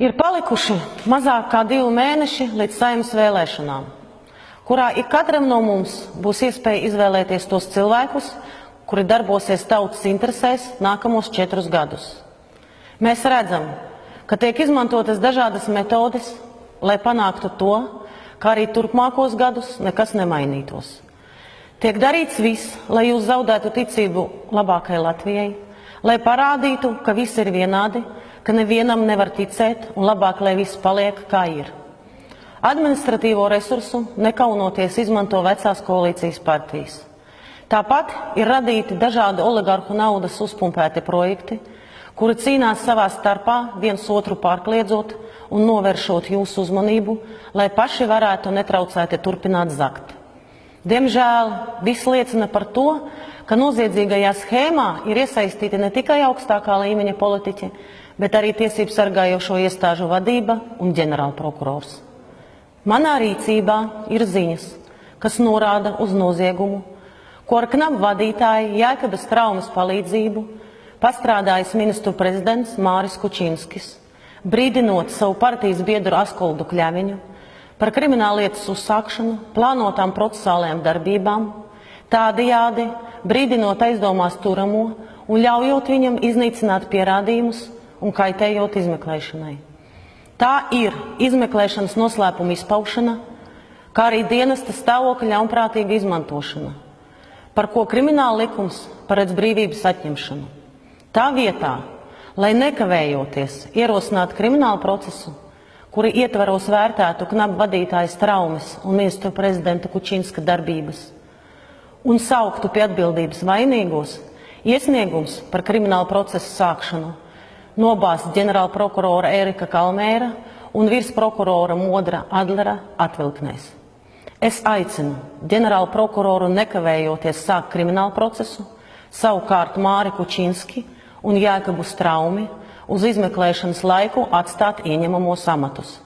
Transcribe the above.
Ir palikuši mazāk kā divi mēneši līdz saimnes vēlēšanām, kurā ik katram no mums būs iespēja izvēlēties tos cilvēkus, kuri darbosies tautas interesēs nākamos četrus gadus. Mēs redzam, ka tiek izmantotas dažādas metodes, lai panāktu to, ka arī turpmākos gadus nekas nemainītos. Tiek darīts viss, lai jūs zaudētu ticību labākai Latvijai, lai parādītu, ka viss ir vienādi, ka nevienam nevar ticēt un labāk, lai viss paliek kā ir. Administratīvo resursu nekaunoties izmanto vecās koalīcijas partijas. Tāpat ir radīti dažādi oligarhu naudas uzpumpēti projekti, kuri cīnās savā starpā viens otru pārkliedzot un novēršot jūsu uzmanību, lai paši varētu netraucēti turpināt zakt. Diemžēl viss liecina par to, ka noziedzīgajā schēmā ir iesaistīti ne tikai augstākā līmeņa politiķi, bet arī tiesību sargājošo iestāžu vadība un ģenerālprokurors. Manā rīcībā ir ziņas, kas norāda uz noziegumu, ko ar knapu vadītāju Jēkabas traumas palīdzību pastrādājis ministru prezidents Māris Kučinskis, brīdinot savu partijas biedru Askoldu Kļaviņu par krimināllietas uzsākšanu, plānotām procesālajām darbībām, tādajādi brīdinot aizdomās turamo un ļaujot viņam iznīcināt pierādījumus un kaitējot izmeklēšanai. Tā ir izmeklēšanas noslēpuma izpaušana, kā arī dienesta stāvokļa ļaunprātīga izmantošana, par ko krimināla likums paredz brīvības atņemšanu. Tā vietā, lai nekavējoties ierosinātu kriminālu procesu, kuri ietvaros vērtētu knapu vadītājas traumas un ministru prezidenta Kučinska darbības, un sauktu pie atbildības vainīgos, iesniegums par kriminālu procesu sākšanu nobāzt ģenerāla prokurora Erika Kalmēra un virsprokurora Modra Adlera atvilknēs. Es aicinu ģenerālu prokuroru nekavējoties sākt kriminālu procesu, savukārt Māri Kučinski un Jēkabu Straumi uz izmeklēšanas laiku atstāt ieņemamos amatus.